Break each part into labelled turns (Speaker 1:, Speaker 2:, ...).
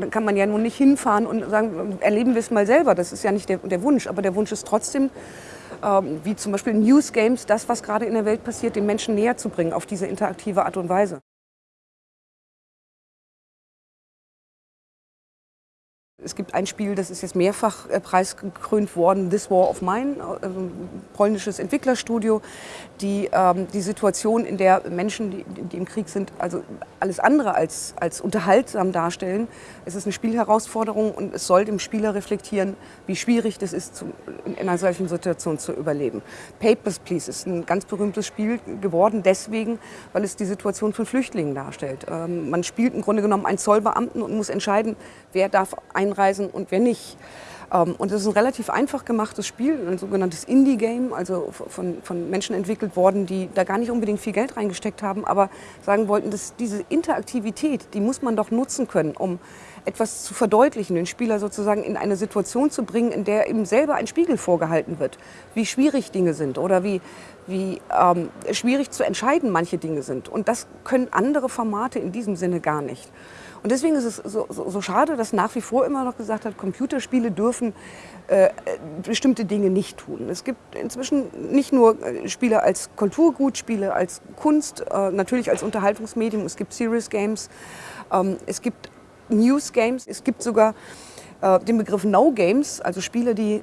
Speaker 1: Dann kann man ja nun nicht hinfahren und sagen, erleben wir es mal selber. Das ist ja nicht der, der Wunsch. Aber der Wunsch ist trotzdem, ähm, wie zum Beispiel News Games, das, was gerade in der Welt passiert, den Menschen näher zu bringen auf diese interaktive Art und Weise. Es gibt ein Spiel, das ist jetzt mehrfach äh, preisgekrönt worden, This War of Mine, äh, ein polnisches Entwicklerstudio, die ähm, die Situation, in der Menschen, die, die, im Krieg sind, also alles andere als, als unterhaltsam darstellen. Es ist eine Spielherausforderung und es soll dem Spieler reflektieren, wie schwierig das ist, zu, in einer solchen Situation zu überleben. Papers, Please ist ein ganz berühmtes Spiel geworden, deswegen, weil es die Situation von Flüchtlingen darstellt. Ähm, man spielt im Grunde genommen einen Zollbeamten und muss entscheiden, wer darf ein einreisen und wer nicht. Ähm, und es ist ein relativ einfach gemachtes Spiel, ein sogenanntes Indie-Game, also von, von Menschen entwickelt worden, die da gar nicht unbedingt viel Geld reingesteckt haben, aber sagen wollten, dass diese Interaktivität, die muss man doch nutzen können, um etwas zu verdeutlichen, den Spieler sozusagen in eine Situation zu bringen, in der ihm selber ein Spiegel vorgehalten wird, wie schwierig Dinge sind oder wie, wie ähm, schwierig zu entscheiden manche Dinge sind. Und das können andere Formate in diesem Sinne gar nicht. Und deswegen ist es so, so, so, schade, dass nach wie vor immer noch gesagt hat, Computerspiele dürfen äh, bestimmte Dinge nicht tun. Es gibt inzwischen nicht nur äh, Spiele als Kulturgut, Spiele als Kunst, äh, natürlich als Unterhaltungsmedium, es gibt Serious Games, ähm, es gibt News Games, es gibt sogar äh, den Begriff No Games, also Spiele, die äh,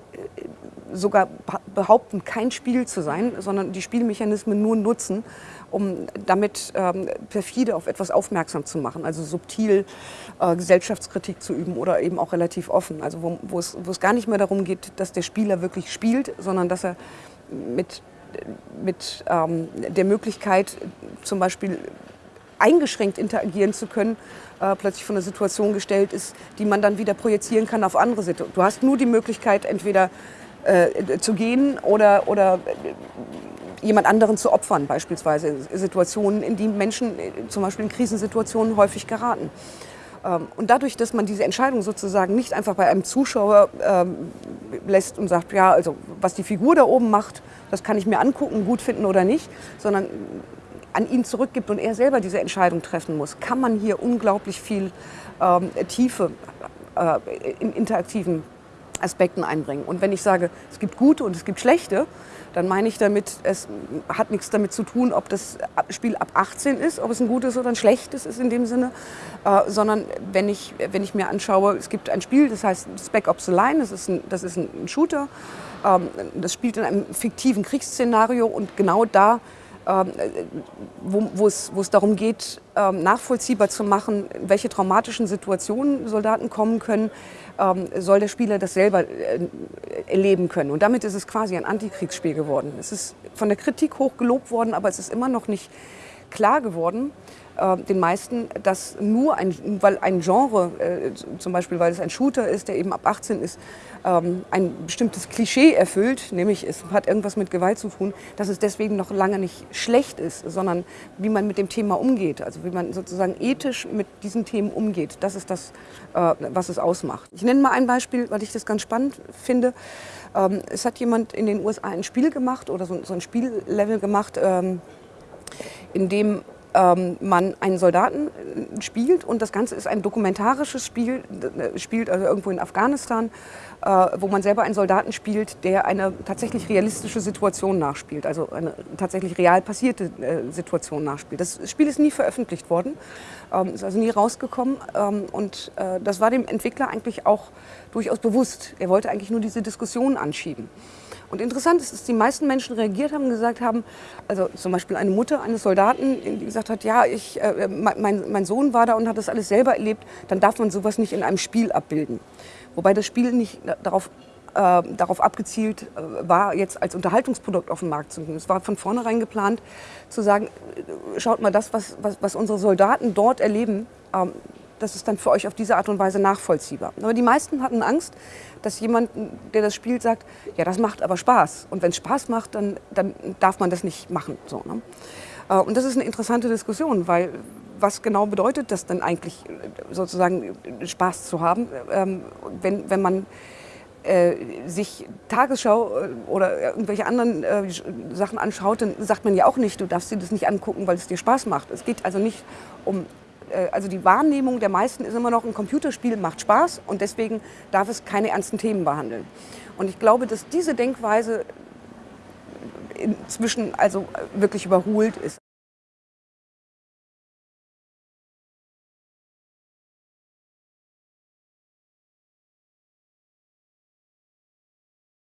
Speaker 1: sogar behaupten, kein Spiel zu sein, sondern die Spielmechanismen nur nutzen, um damit ähm, perfide auf etwas aufmerksam zu machen, also subtil äh, Gesellschaftskritik zu üben oder eben auch relativ offen, also wo, es, es gar nicht mehr darum geht, dass der Spieler wirklich spielt, sondern dass er mit, mit ähm, der Möglichkeit zum Beispiel eingeschränkt interagieren zu können, äh, plötzlich von einer Situation gestellt ist, die man dann wieder projizieren kann auf andere Situationen. Du hast nur die Möglichkeit, entweder äh, zu gehen oder, oder jemand anderen zu opfern, beispielsweise Situationen, in die Menschen äh, zum Beispiel in Krisensituationen häufig geraten. Ähm, und dadurch, dass man diese Entscheidung sozusagen nicht einfach bei einem Zuschauer ähm, lässt und sagt, ja, also was die Figur da oben macht, das kann ich mir angucken, gut finden oder nicht, sondern an ihn zurückgibt und er selber diese Entscheidung treffen muss, kann man hier unglaublich viel ähm, Tiefe äh, in interaktiven Aspekten einbringen. Und wenn ich sage, es gibt gute und es gibt schlechte, dann meine ich damit, es hat nichts damit zu tun, ob das Spiel ab 18 ist, ob es ein gutes oder ein schlechtes ist in dem Sinne, äh, sondern wenn ich, wenn ich mir anschaue, es gibt ein Spiel, das heißt Spec Ops The Line, das ist ein, das ist ein Shooter, ähm, das spielt in einem fiktiven Kriegsszenario und genau da wo, wo, es, wo es darum geht, ähm, nachvollziehbar zu machen, in welche traumatischen Situationen Soldaten kommen können, ähm, soll der Spieler das selber äh, erleben können. Und damit ist es quasi ein Antikriegsspiel geworden. Es ist von der Kritik hoch gelobt worden, aber es ist immer noch nicht klar geworden, äh, den meisten, dass nur ein, weil ein Genre, äh, zum Beispiel weil es ein Shooter ist, der eben ab 18 ist, ähm, ein bestimmtes Klischee erfüllt, nämlich es hat irgendwas mit Gewalt zu tun, dass es deswegen noch lange nicht schlecht ist, sondern wie man mit dem Thema umgeht, also wie man sozusagen ethisch mit diesen Themen umgeht, das ist das, äh, was es ausmacht. Ich nenne mal ein Beispiel, weil ich das ganz spannend finde. Ähm, es hat jemand in den USA ein Spiel gemacht oder so, ein Spiellevel gemacht, ähm, in dem ähm, man einen Soldaten äh, spielt und das Ganze ist ein dokumentarisches Spiel, äh, spielt also irgendwo in Afghanistan, äh, wo man selber einen Soldaten spielt, der eine tatsächlich realistische Situation nachspielt, also eine tatsächlich real passierte Situation nachspielt. Das Spiel ist nie veröffentlicht worden, ähm, ist also nie rausgekommen ähm, und das war dem Entwickler eigentlich auch durchaus bewusst. Er wollte eigentlich nur diese Diskussion anschieben. Und interessant ist, dass die meisten Menschen reagiert haben und gesagt haben, also zum Beispiel eine Mutter eines Soldaten, die gesagt hat, ja, ich, äh, mein, mein Sohn war da und hat das alles selber erlebt, dann darf man sowas nicht in einem Spiel abbilden. Wobei das Spiel nicht darauf äh, darauf abgezielt äh, war, jetzt als Unterhaltungsprodukt auf den Markt zu bringen. Es war von vornherein geplant, zu sagen, äh, schaut mal, das, was, was, was unsere Soldaten dort erleben, ähm, das ist dann für euch auf diese Art und Weise nachvollziehbar. Aber die meisten hatten Angst, dass jemand, der das spielt, sagt, ja, das macht aber Spaß. Und wenn es Spaß macht, dann, dann darf man das nicht machen. So, ne? Äh, und das ist eine interessante Diskussion, weil was genau bedeutet das denn eigentlich, sozusagen Spaß zu haben, ähm, wenn, wenn man äh, sich Tagesschau äh, oder irgendwelche anderen äh, Sachen anschaut, dann sagt man ja auch nicht, du darfst dir das nicht angucken, weil es dir Spaß macht. Es geht also nicht um also die Wahrnehmung der meisten ist immer noch, ein Computerspiel macht Spaß und deswegen darf es keine ernsten Themen behandeln. Und ich glaube, dass diese Denkweise inzwischen also wirklich überholt ist.